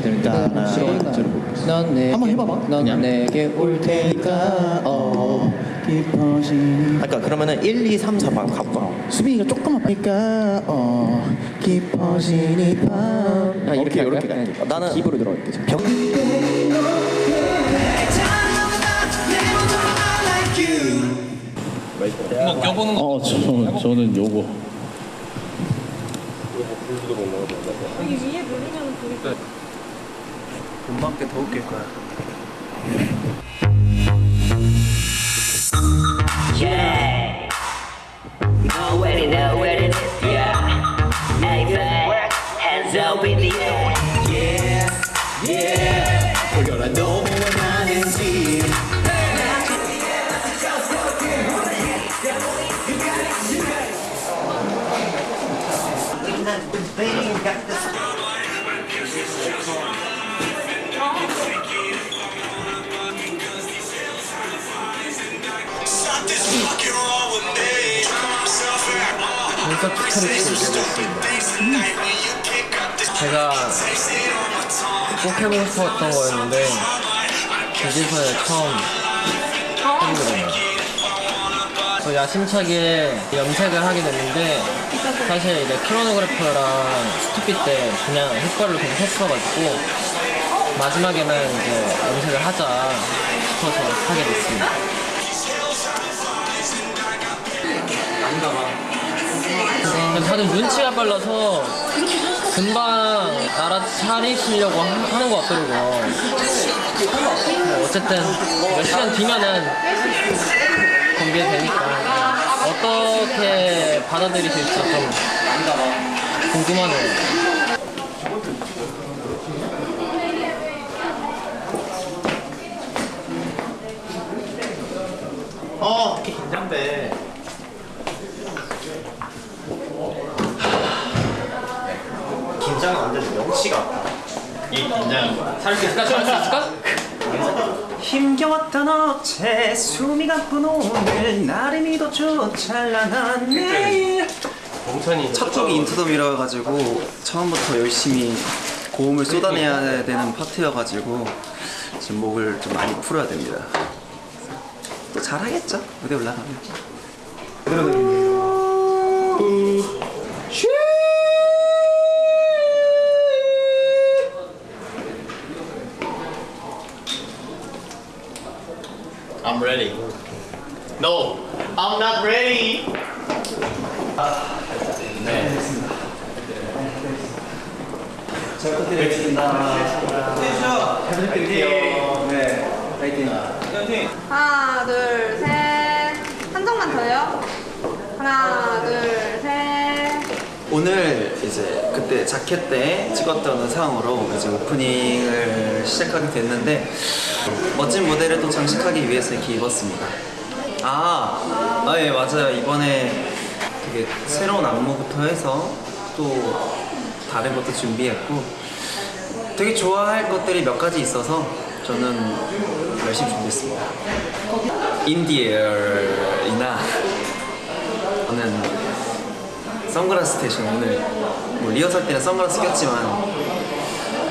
되는데 너무 싫어가지고 넌 내게 한번 해봐봐. 넌 그냥. 내게 올 테니까 어 깊어진 아까 그러면은 1, 2, 3, 4번 가봐. 수빈이가 조금만 빼니까 어 깊어진 이 밤 아, 이렇게 이렇게 이렇게 갈게. 나는- 입으로 들어갈게 저. 어, 저, 저는 요거. 여기 위에 누르면 불이 꺼. 금방께 더 웃길 거야. Know what it, know what it is, yeah. Everywhere, hands up in the air. 제가 꼭 해보고 싶었던 거였는데 이제서야 처음 해보거든요. 저 야심차게 염색을 하게 됐는데 사실 이제 크로노그래퍼랑 스투피 때 그냥 효과를 그냥 했어가지고 마지막에는 이제 염색을 하자 싶어서 하게 됐습니다. 근데 다들 눈치가 빨라서 금방 알아 차리시려고 하- 하는 것 같더라고요. 뭐 어쨌든 몇 시간 뒤면은 공개되니까 어떻게 받아들이실지 좀 궁금하네요. 어, 이렇게 긴장돼. 긴장은 안 돼도 명치가 아파. 이 긴장. 살수 있을까? 살수 있을까? 어제 숨이 가쁜 오늘 나름이도 좋 찬란한 내일. 첫 곡이 인투 더미라 가지고 처음부터 열심히 고음을 쏟아내야 되는 파트여가지고 지금 목을 좀 많이 풀어야 됩니다. 또 잘하겠죠? 무대 올라가면 I'm ready. No, I'm not ready. 잘 부탁드리겠습니다 잘 부탁드릴게요 네 파이팅 하나, 둘, 셋. 한 장만 더요. 하나, 둘, 셋. 오늘 이제 그때 자켓 때 찍었던 의상으로 이제 오프닝을 시작하게 됐는데 멋진 무대를 또 장식하기 위해서 이렇게 입었습니다. 아, 아 예 맞아요. 이번에 되게 새로운 안무부터 해서 또 다른 것도 준비했고 되게 좋아할 것들이 몇 가지 있어서 저는 열심히 준비했습니다. 인디얼이나 저는 선글라스 대신 오늘 뭐 리허설 때는 선글라스 꼈지만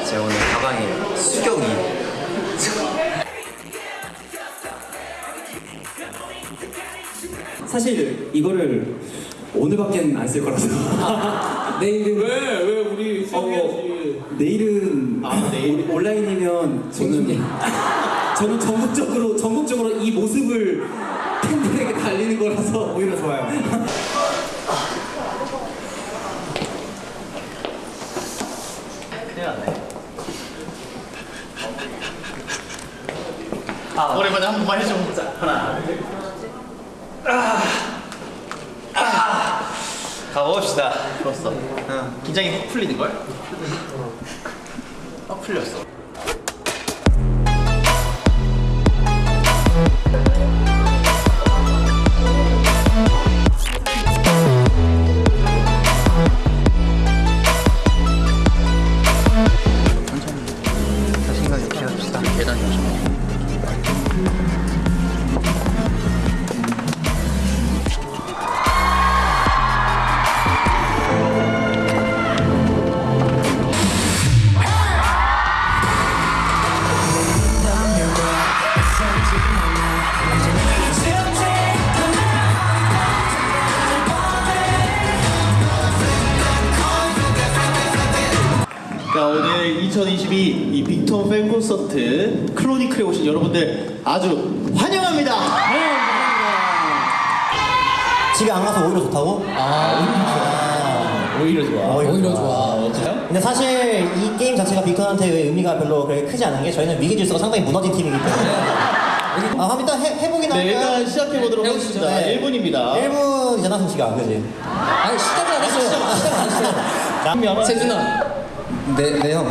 제가 오늘 가방에 수경이 사실 이거를 오늘밖에 안쓸 거라서 내일은 왜? 왜 우리 어, 내일은 아, 내일? 온- 온라인이면 저는 저는 전국적으로 전국적으로 이 모습을 팬들에게 달리는 거라서 오히려 좋아요. 오랜만에 한 번만 해줘. 가봅시다. 좋았어. 긴장이 확 풀리는 걸? 확 풀렸어. 2022 이 빅톤 팬 콘서트 크로니클에 오신 여러분들 아주 환영합니다. 집에 안 가서 오히려 좋다고? 오히려 좋아. 오히려 좋아. 근데 사실 이 게임 자체가 빅톤한테 의미가 별로 그렇게 크지 않은 게 저희는 위기 질서가 상당히 무너진 팀이기 때문에 아 그럼 일단 해, 해보긴 네, 할까요? 일단 시작해 보도록 해보시죠. 하겠습니다. 네. 1분입니다. 1분이잖아 승씨가 그지? 아니 시작을 안 했어요. 시작을 안 했어요. 세준아. 네, 네 형.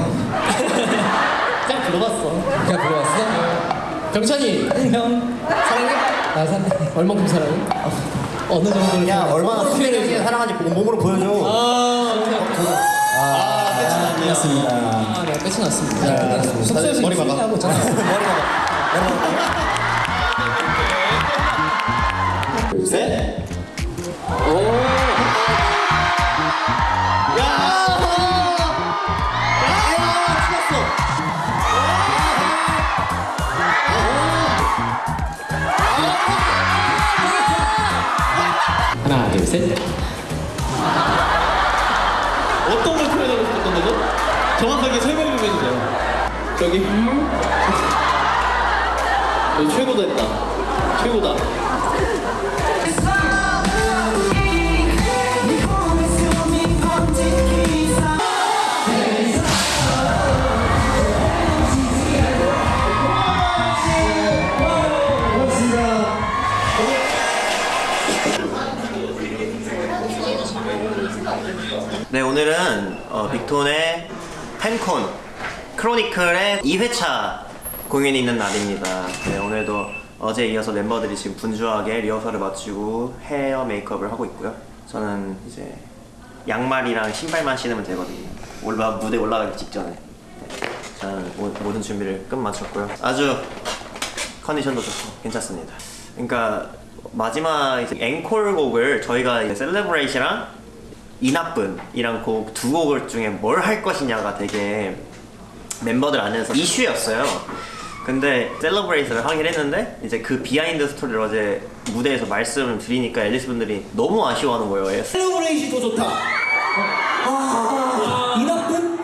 그냥 들어갔어. 그냥 들어갔어? 경찬이. 형. 사랑해? 나 사랑해. 얼만큼 사랑해? 어느 정도를 야? 얼마나 수비를 사랑하는지 몸으로 보여줘 아, 아 끝났습니다 아, 네, 끝이 났습니다. 네, 숙소에서 머리 봐봐. 하고 있잖아. 셋. 하나, 둘, 셋. 어떤 걸 표현하고 싶었던 거죠? 정확하게 설명 좀 해주세요. 저기. 최고다 했다. 최고다. 빅톤의 팬콘 크로니클의 2회차 공연이 있는 날입니다. 네, 오늘도 어제 이어서 멤버들이 지금 분주하게 리허설을 마치고 헤어 메이크업을 하고 있고요. 저는 이제 양말이랑 신발만 신으면 되거든요. 올라 무대 올라가기 직전에. 네, 저는 모, 모든 준비를 끝 마쳤고요. 아주 컨디션도 좋고 괜찮습니다. 그러니까 마지막 이제 앵콜 곡을 저희가 Celebrate랑 이나쁜이랑 곡두 곡을 중에 뭘 할 것이냐가 되게 멤버들 안에서 이슈였어요. 근데 Celebrate를 하긴 했는데 이제 그 비하인드 스토리를 어제 무대에서 말씀을 드리니까 앨리스 분들이 너무 아쉬워하는 거예요. 예. Celebrate이 더 좋다. 이 나쁜?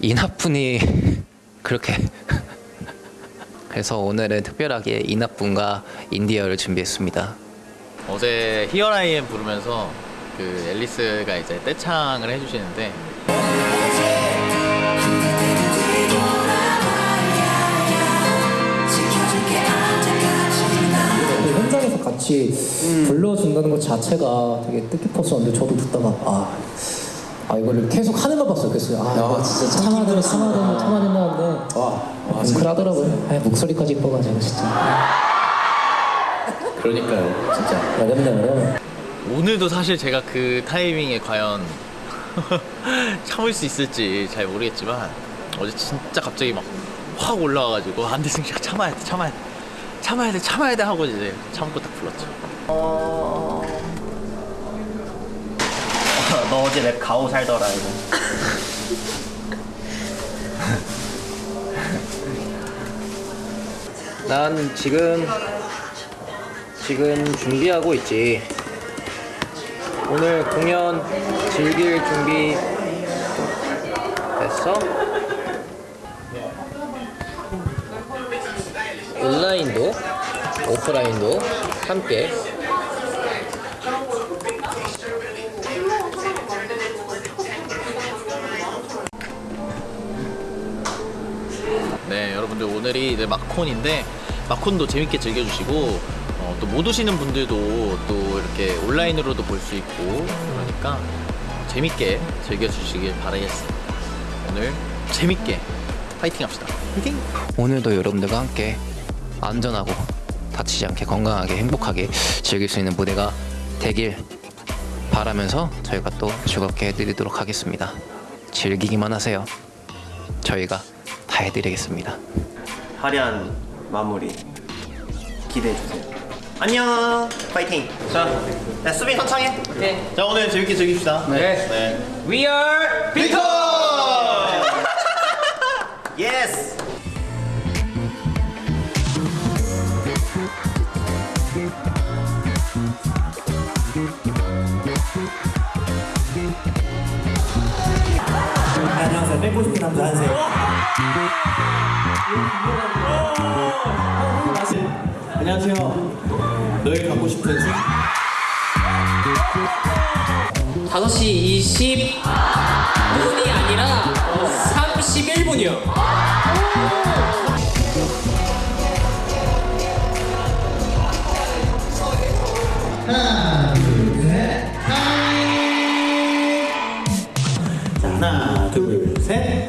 이나쁜이 그렇게 그래서 오늘은 특별하게 이나쁜과 인디어를 준비했습니다. 어제 히어라이엠 부르면서 그 앨리스가 이제 떼창을 해주시는데 그 현장에서 같이 불러준다는 것 자체가 되게 뜻깊었었는데 저도 듣다가 아, 아 이거를 계속 하는 거 봤어요. 그래서 아 진짜 참아대로 참아대로 참아대로 하는데 와, 뭉클하더라고요. 아, 목소리까지 이뻐가지고 진짜 그러니까요, 진짜. 어려워. 오늘도 사실 제가 그 타이밍에 과연 참을 수 있을지 잘 모르겠지만 어제 진짜 갑자기 막 확 올라와가지고 안돼 승식 참아야 돼 참아야 돼 참아야 돼 참아야 돼 하고 이제 참고 딱 불렀죠 너 어제 랩 가오 살더라 이거. 난 지금 지금 준비하고 있지. 오늘 공연 즐길 준비 됐어? 온라인도 오프라인도 함께 네 여러분들 오늘이 이제 마콘인데 마콘도 재밌게 즐겨주시고 어, 또 못 오시는 분들도 또 이렇게 온라인으로도 볼 수 있고 그러니까 재밌게 즐겨주시길 바라겠습니다 오늘 재밌게 파이팅 합시다 파이팅! 오늘도 여러분들과 함께 안전하고 다치지 않게 건강하게 행복하게 즐길 수 있는 무대가 되길 바라면서 저희가 또 즐겁게 해드리도록 하겠습니다. 즐기기만 하세요. 저희가 다 해드리겠습니다. 화려한 마무리 기대해 주세요. 안녕, 파이팅. 자, 야, 수빈 선창해. 자 오늘 재밌게 즐깁시다 네. We are 빅톤! Yes. I 노란색. 안녕하세요. 너희 갖고 싶은 술? 5시 20 분이 아니라 31분이요. 자, 하나, 둘, 셋.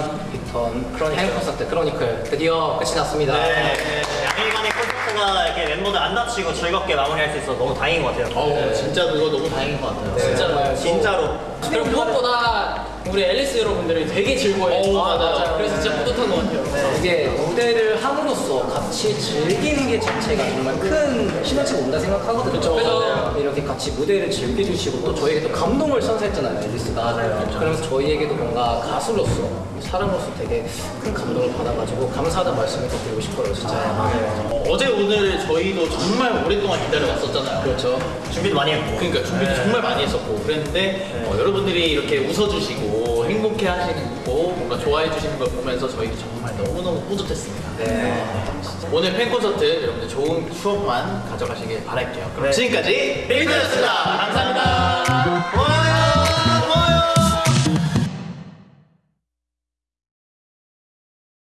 2022년 빅톤 크로니클 콘서트 크로니클 드디어 끝이 났습니다. 네, 양일간의 콘서트가 이렇게 멤버들 안 다치고 즐겁게 마무리할 수 있어서 너무 다행인 것 같아요. 어우 진짜 그거 너무 다행인 것 같아요. 진짜로요. 진짜로. 그리고 무엇보다 우리 앨리스 여러분들이 되게 즐거워해. 오, 맞아요. 그래서 진짜 뿌듯한 것 같아요. 이게 무대를 함으로써 같이 즐기는 게 자체가 정말 큰 시너지가 온다 생각하거든요. 그쵸, 그래서 맞아요. 이렇게 같이 무대를 즐겨주시고 또 저에게 또 감동을 선사했잖아요, 앨리스가. 맞아요. 그러면서 저희에게도 뭔가 가수로서, 사람으로서 되게 큰 감동을 받아가지고 감사하다는 말씀을 또 드리고 싶어요, 진짜. 맞아요. 어, 어제 오늘 저희도 정말 오랫동안 기다려왔었잖아요. 그렇죠. 준비도 많이 했고. 그러니까 준비도 정말 많이 했었고 그랬는데 어, 여러분들이 이렇게 웃어주시고 행복해 하시는 거 뭔가 좋아해 주시는 걸 보면서 저희도 정말 너무너무 뿌듯했습니다. 네. 오늘 팬 콘서트 여러분들 좋은 추억만 가져가시길 바랄게요. 그럼 네. 지금까지 빅톤이었습니다. 감사합니다. 와!